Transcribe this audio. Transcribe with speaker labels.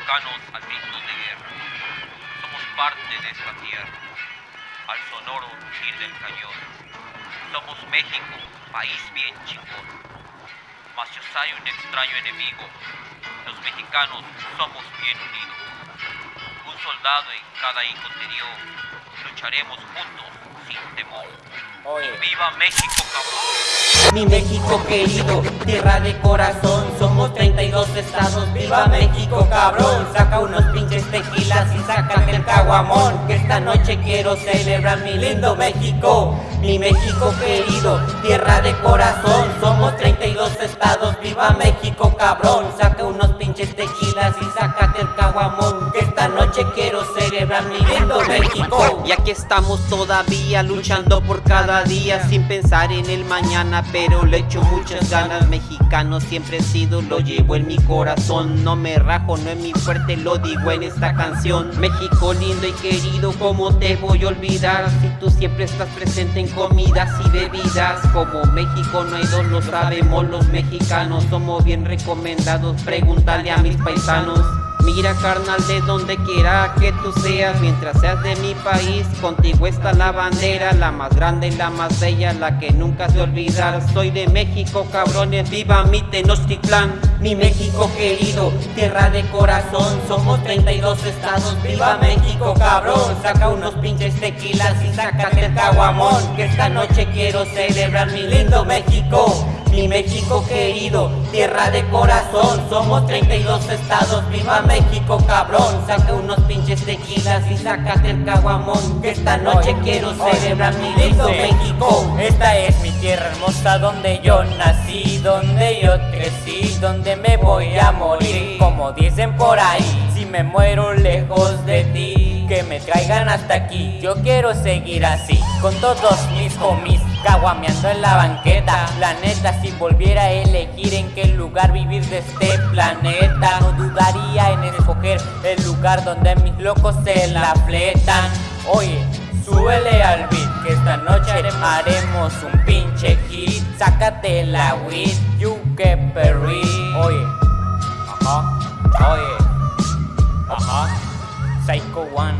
Speaker 1: mexicanos al grito de guerra. Somos parte de esta tierra, al sonoro rugir del cañón. Somos México, país bien chingón. Mas yo soy un extraño enemigo. Los mexicanos somos bien unidos. Un soldado en cada hijo te dio. Lucharemos juntos sin temor. ¡Viva México, cabrón!
Speaker 2: Mi México querido, tierra de corazón, somos 32 estados, viva México cabrón, saca unos pinches tequilas y sácate el caguamón, que esta noche quiero celebrar mi lindo México, mi México querido, tierra de corazón, somos 32 estados, viva México cabrón, saca unos pinches tequilas y sácate el caguamón, que esta noche quiero celebrar mi lindo México.
Speaker 3: Y aquí estamos todavía luchando por cada día sin pensar en el mañana, pero le echo muchas ganas. Mexicano siempre he sido, lo llevo en mi corazón. No me rajo, no es mi fuerte, lo digo en esta canción. México lindo y querido, ¿cómo te voy a olvidar? Si tú siempre estás presente en comidas y bebidas. Como México no hay dos, lo sabemos los mexicanos. Somos bien recomendados, pregúntale a mis paisanos. Mira carnal de donde quiera que tú seas Mientras seas de mi país Contigo está la bandera La más grande y la más bella La que nunca se olvidar Soy de México cabrones Viva mi Tenochtitlán.
Speaker 2: Mi México querido Tierra de corazón Somos 32 estados Viva México cabrón. Saca unos pinches tequilas Y sácate el caguamón Que esta noche quiero celebrar mi lindo México mi México querido, tierra de corazón. Somos 32 estados, viva México cabrón. Saca unos pinches tequilas y sácate el caguamón Que esta noche quiero celebrar mi lindo México.
Speaker 4: Esta es mi tierra hermosa donde yo nací Donde yo crecí, donde me voy a morir. Como dicen por ahí, si me muero lejos de ti Que me traigan hasta aquí, yo quiero seguir así Con todos mis homies Caguameando en la banqueta. La neta si volviera a elegir en qué lugar vivir de este planeta No dudaría en escoger el lugar donde mis locos se la fletan. Oye, súbele al beat que esta noche haremos un pinche hit. Sácate la weed, you que perry Oye, ajá, oye, ajá Psycho One,